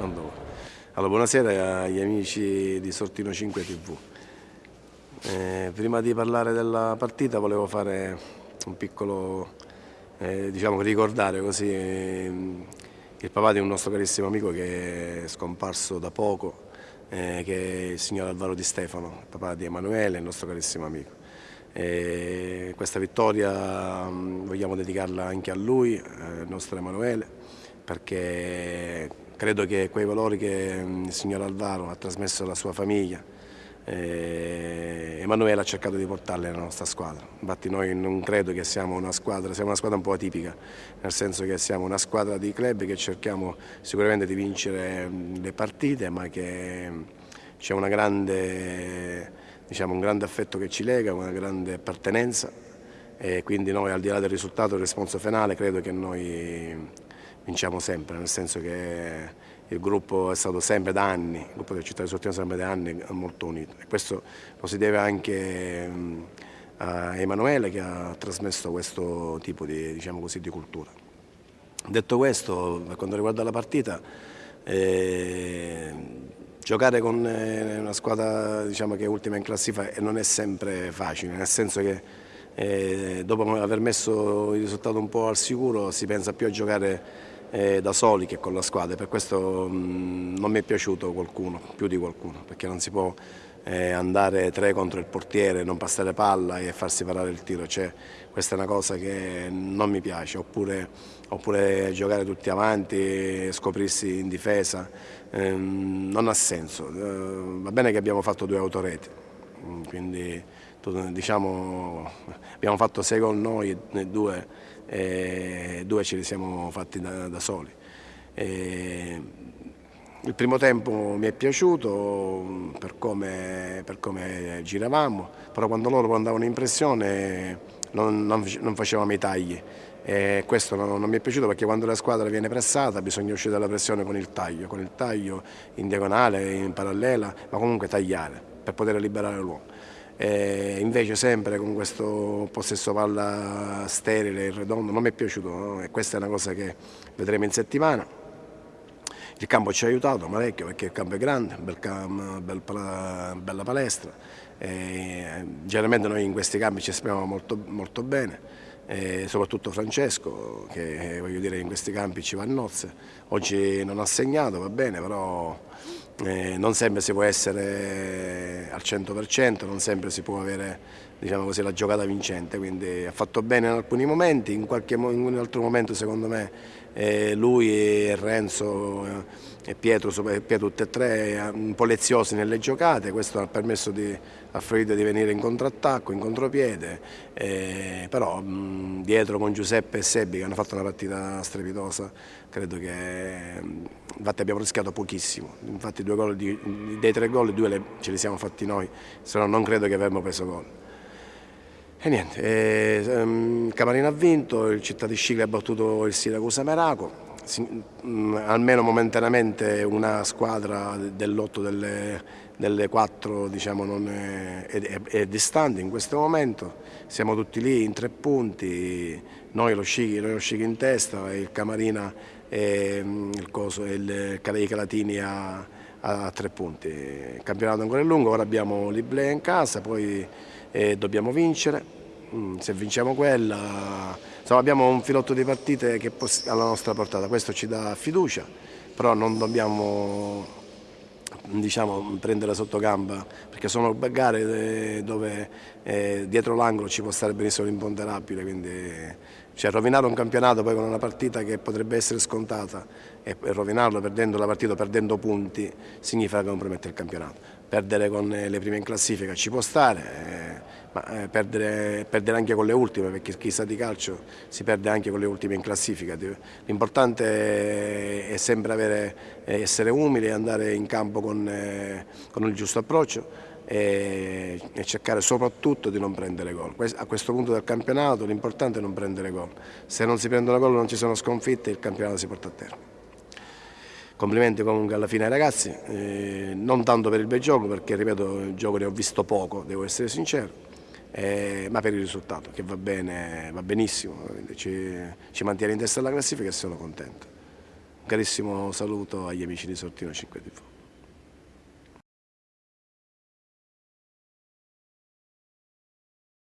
Allora, buonasera agli amici di Sortino 5 TV. Eh, prima di parlare della partita volevo fare un piccolo, eh, diciamo ricordare così eh, il papà di un nostro carissimo amico che è scomparso da poco, eh, che è il signor Alvaro Di Stefano, il papà di Emanuele, il nostro carissimo amico. questa vittoria mh, vogliamo dedicarla anche a lui, eh, il nostro Emanuele, perché Credo che quei valori che mm, il signor Alvaro ha trasmesso alla sua famiglia, eh, Emanuele ha cercato di portarli nella nostra squadra. Infatti noi non credo che siamo una squadra, siamo una squadra un po' atipica, nel senso che siamo una squadra di club che cerchiamo sicuramente di vincere mm, le partite, ma che mm, c'è diciamo, un grande affetto che ci lega, una grande appartenenza e quindi noi al di là del risultato, del responso finale, credo che noi vinciamo sempre, nel senso che il gruppo è stato sempre da anni, il gruppo del Città di Sortino è sempre da anni molto unito e questo lo si deve anche a Emanuele che ha trasmesso questo tipo di, diciamo così, di cultura. Detto questo, per quanto riguarda la partita, eh, giocare con eh, una squadra diciamo, che è ultima in classifica non è sempre facile, nel senso che eh, dopo aver messo il risultato un po' al sicuro si pensa più a giocare eh, da soli che con la squadra, per questo mh, mm, non mi è piaciuto qualcuno, più di qualcuno, perché non si può eh, andare tre contro il portiere, non passare palla e farsi parare il tiro, cioè, questa è una cosa che non mi piace, oppure, oppure giocare tutti avanti, scoprirsi in difesa, eh, non ha senso, eh, va bene che abbiamo fatto due autoreti, mm, quindi diciamo, abbiamo fatto sei gol noi, due, e due ce li siamo fatti da, da soli. E il primo tempo mi è piaciuto per come, per come giravamo, però quando loro andavano in pressione non, non, non facevamo i tagli. E questo non, non, mi è piaciuto perché quando la squadra viene pressata bisogna uscire dalla pressione con il taglio, con il taglio in diagonale, in parallela, ma comunque tagliare per poter liberare l'uomo eh, invece sempre con questo possesso palla sterile, il redondo, non mi è piaciuto no? e questa è una cosa che vedremo in settimana. Il campo ci ha aiutato parecchio perché il campo è grande, bel campo, bel pala, bella palestra, e generalmente noi in questi campi ci esprimiamo molto, molto bene. E soprattutto Francesco che voglio dire in questi campi ci va a nozze, oggi non ha segnato va bene però eh, non sempre si può essere al 100%, non sempre si può avere diciamo così, la giocata vincente, quindi ha fatto bene in alcuni momenti, in, qualche, in un altro momento secondo me eh, lui e Renzo eh, e Pietro, Pietro tutti e tre eh, un po' leziosi nelle giocate, questo ha permesso di, a Fluide di venire in contrattacco, in contropiede, eh, però mh, dietro con Giuseppe e Sebbi che hanno fatto una partita strepitosa, credo che infatti abbiamo rischiato pochissimo, infatti di, dei tre gol due le, ce li siamo fatti noi, se no non credo che avremmo preso gol. E niente, eh, ehm, Camarino ha vinto, il Città di Scicli ha battuto il Siracusa Meraco, almeno momentaneamente una squadra dell'otto delle, delle quattro diciamo, è, è, è, distante in questo momento, siamo tutti lì in tre punti, noi lo Scicli, noi lo Scicli in testa il Camarina e mm, il, coso, il Calei Calatini a, a, tre punti. Il campionato ancora è lungo, ora abbiamo l'Iblea in casa, poi e dobbiamo vincere, mm, se vinciamo quella insomma, abbiamo un filotto di partite che alla nostra portata, questo ci dà fiducia, però non dobbiamo diciamo, prendere sotto gamba perché sono gare eh, dove eh, dietro l'angolo ci può stare benissimo l'imponderabile, quindi cioè, rovinare un campionato poi con una partita che potrebbe essere scontata e, rovinarlo perdendo la partita, perdendo punti, significa compromettere il campionato. Perdere con eh, le prime in classifica ci può stare, eh, ma eh, perdere, perdere, anche con le ultime, perché chi sa di calcio si perde anche con le ultime in classifica. L'importante è sempre avere, essere umili e andare in campo con, con il giusto approccio e, cercare soprattutto di non prendere gol. A questo punto del campionato l'importante è non prendere gol. Se non si prendono gol non ci sono sconfitte il campionato si porta a termine. Complimenti comunque alla fine ai ragazzi, eh, non tanto per il bel gioco perché ripeto il gioco ne ho visto poco, devo essere sincero, eh, ma per il risultato che va bene, va benissimo, ci, ci mantiene in testa alla classifica e sono contento. Un carissimo saluto agli amici di Sortino 5 TV.